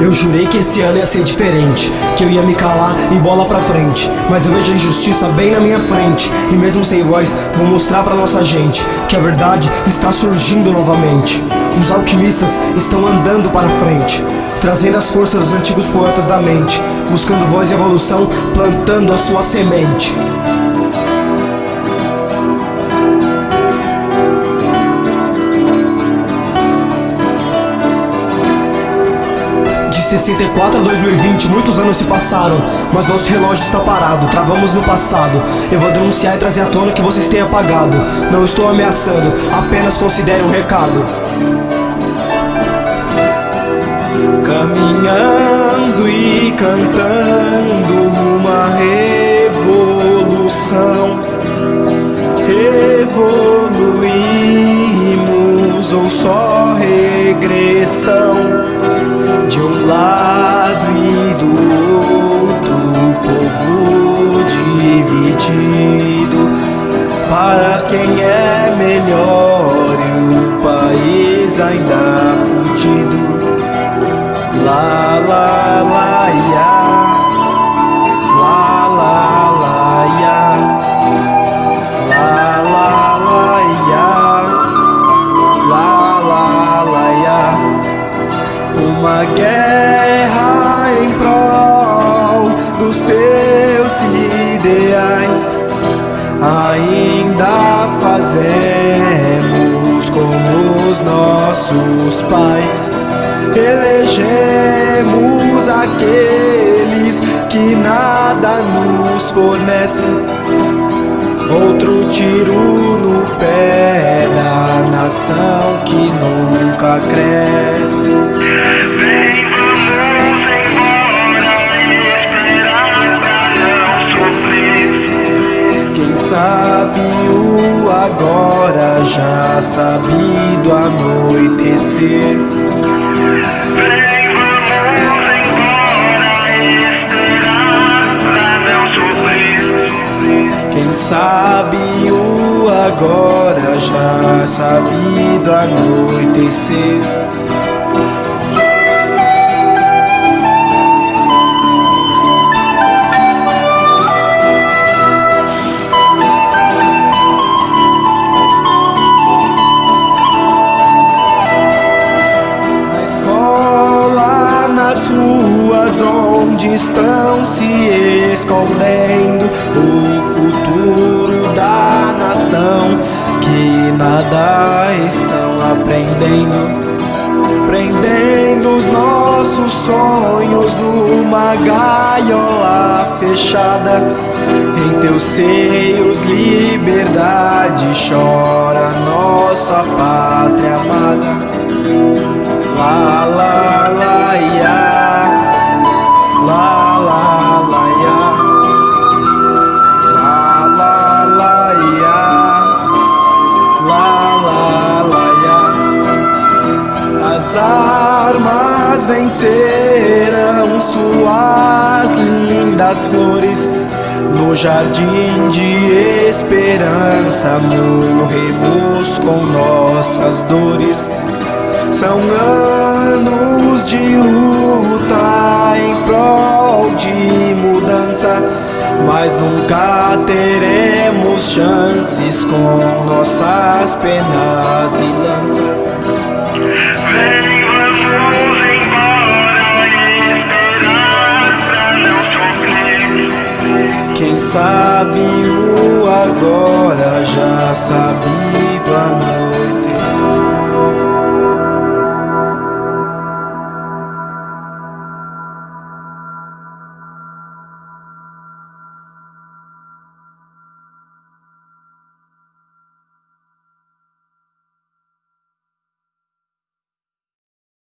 Eu jurei que esse ano ia ser diferente Que eu ia me calar e bola pra frente. Mas eu vejo a injustiça bem na minha frente E mesmo sem voz, vou mostrar pra nossa gente Que a verdade está surgindo novamente. Os alquimistas estão andando para frente Trazendo as forças dos antigos poetas da mente Buscando voz e evolução, plantando a sua semente 64 a 2020, muitos anos se passaram Mas nosso relógio está parado, travamos no passado. Eu vou denunciar e trazer à tona que vocês têm apagado. Não estou ameaçando, apenas considere um recado. Caminhando e cantando uma revolução. Evoluímos ou só regressão de um lado e do outro, povo dividido. Para quem é melhor e o país ainda fudido. Lá, lá, lá, guerra em prol dos seus ideais. Ainda fazemos como os nossos pais. Elegemos aqueles que nada nos fornece. Outro tiro no pé da nação que cresce. Vem, vamos embora, esperar pra não sofrer. Quem sabe o agora já sabe do anoitecer. Quem sabe o agora já sabe do anoitecer. Onde estão se escondendo que nada estão aprendendo. Prendendo os nossos sonhos numa gaiola fechada. Em teus seios, liberdade chora nossa pátria amada. La la la vencerão suas lindas flores no jardim de esperança morremos com nossas dores são anos de luta em prol de mudança, mas nunca teremos chances com nossas penas e lanças. sabe o agora, já sabido amar.